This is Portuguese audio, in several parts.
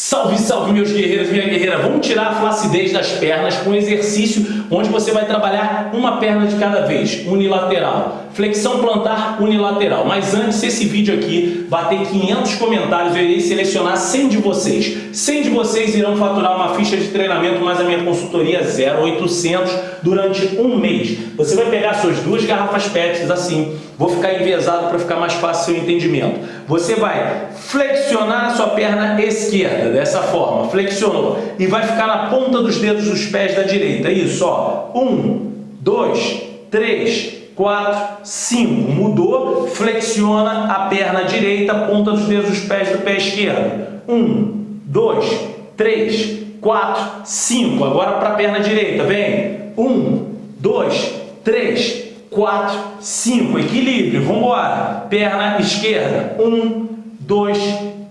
Salve, salve meus guerreiros, minha guerreira! Vamos tirar a flacidez das pernas com um exercício onde você vai trabalhar uma perna de cada vez, unilateral. Flexão plantar unilateral. Mas antes, esse vídeo aqui bater 500 comentários, eu irei selecionar 100 de vocês. 100 de vocês irão faturar uma ficha de treinamento mais a minha consultoria 0800 durante um mês. Você vai pegar suas duas garrafas PETs assim, vou ficar envezado para ficar mais fácil o seu entendimento. Você vai flexionar a sua perna esquerda, dessa forma, flexionou, e vai ficar na ponta dos dedos dos pés da direita. Isso, ó. Um, dois, três, 4, 5. Mudou, flexiona a perna direita, ponta dos dedos dos pés do pé esquerdo. 1, 2, 3, 4, 5. Agora para a perna direita, vem. 1, 2, 3, 4, 5. Equilíbrio, vamos embora. Perna esquerda. 1, 2,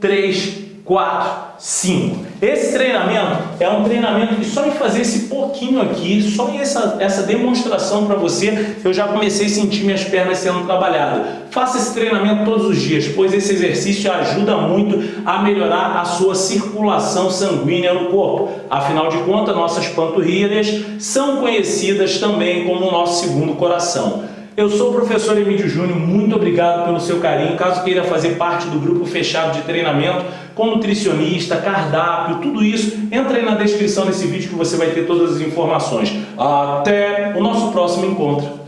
3, 4, 5. Esse treinamento é um treinamento que só em fazer esse pouquinho aqui, só em essa, essa demonstração para você, eu já comecei a sentir minhas pernas sendo trabalhadas. Faça esse treinamento todos os dias, pois esse exercício ajuda muito a melhorar a sua circulação sanguínea no corpo. Afinal de contas, nossas panturrilhas são conhecidas também como o nosso segundo coração. Eu sou o professor Emílio Júnior, muito obrigado pelo seu carinho. Caso queira fazer parte do grupo fechado de treinamento com nutricionista, cardápio, tudo isso, entra aí na descrição desse vídeo que você vai ter todas as informações. Até o nosso próximo encontro.